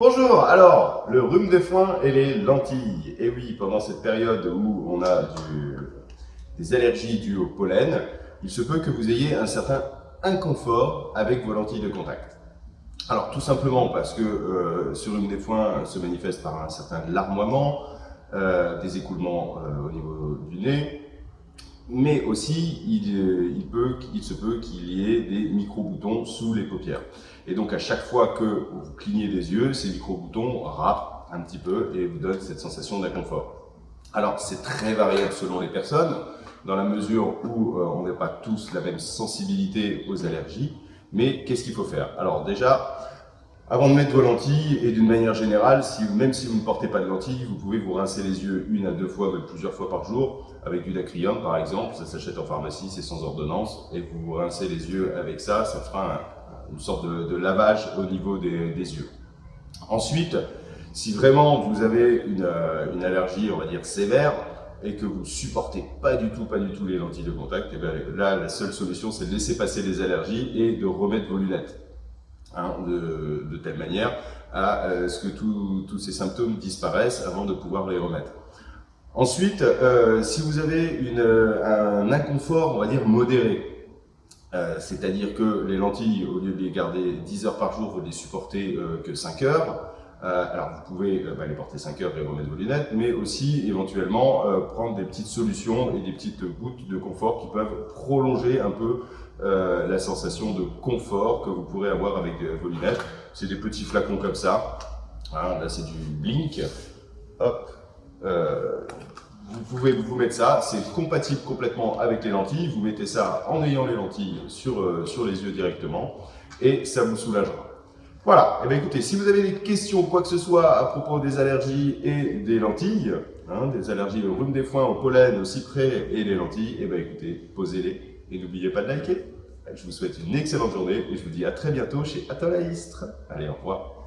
Bonjour, alors, le rhume des foins et les lentilles. Et oui, pendant cette période où on a des allergies dues au pollen, il se peut que vous ayez un certain inconfort avec vos lentilles de contact. Alors tout simplement parce que euh, ce rhume des foins se manifeste par un certain larmoiement, euh, des écoulements euh, au niveau du nez, mais aussi il, il, peut, il se peut qu'il y ait des micro-boutons sous les paupières. Et donc à chaque fois que vous clignez des yeux, ces micro-boutons râpent un petit peu et vous donnent cette sensation d'inconfort. Alors c'est très variable selon les personnes, dans la mesure où euh, on n'a pas tous la même sensibilité aux allergies, mais qu'est-ce qu'il faut faire? Alors déjà, avant de mettre vos lentilles, et d'une manière générale, si, même si vous ne portez pas de lentilles, vous pouvez vous rincer les yeux une à deux fois, même plusieurs fois par jour, avec du dacryum par exemple, ça s'achète en pharmacie, c'est sans ordonnance, et vous vous rincez les yeux avec ça, ça fera une sorte de, lavage au niveau des, yeux. Ensuite, si vraiment vous avez une, euh, une, allergie, on va dire sévère, et que vous supportez pas du tout, pas du tout les lentilles de contact, et eh bien là, la seule solution, c'est de laisser passer les allergies et de remettre vos lunettes. Hein, de, telle manière à euh, ce que tous ces symptômes disparaissent avant de pouvoir les remettre. Ensuite, euh, si vous avez une, un inconfort, on va dire modéré, euh, c'est-à-dire que les lentilles, au lieu de les garder 10 heures par jour, vous les supportez que 5 heures, alors vous pouvez bah, les porter 5 heures et remettre vos lunettes, mais aussi éventuellement prendre des petites solutions et des petites gouttes de confort qui peuvent prolonger un peu euh, la sensation de confort que vous pourrez avoir avec vos lunettes. C'est des petits flacons comme ça. Hein, là, c'est du Blink. Hop. Euh, vous pouvez vous mettre ça, c'est compatible complètement avec les lentilles. Vous mettez ça en ayant les lentilles sur, euh, sur les yeux directement et ça vous soulagera. Voilà, et eh bien écoutez, si vous avez des questions, quoi que ce soit à propos des allergies et des lentilles, hein, des allergies au rhume des foins, au pollen, au cyprès et les lentilles, et eh bien écoutez, posez-les et n'oubliez pas de liker. Je vous souhaite une excellente journée et je vous dis à très bientôt chez Atolaistre. Allez, au revoir.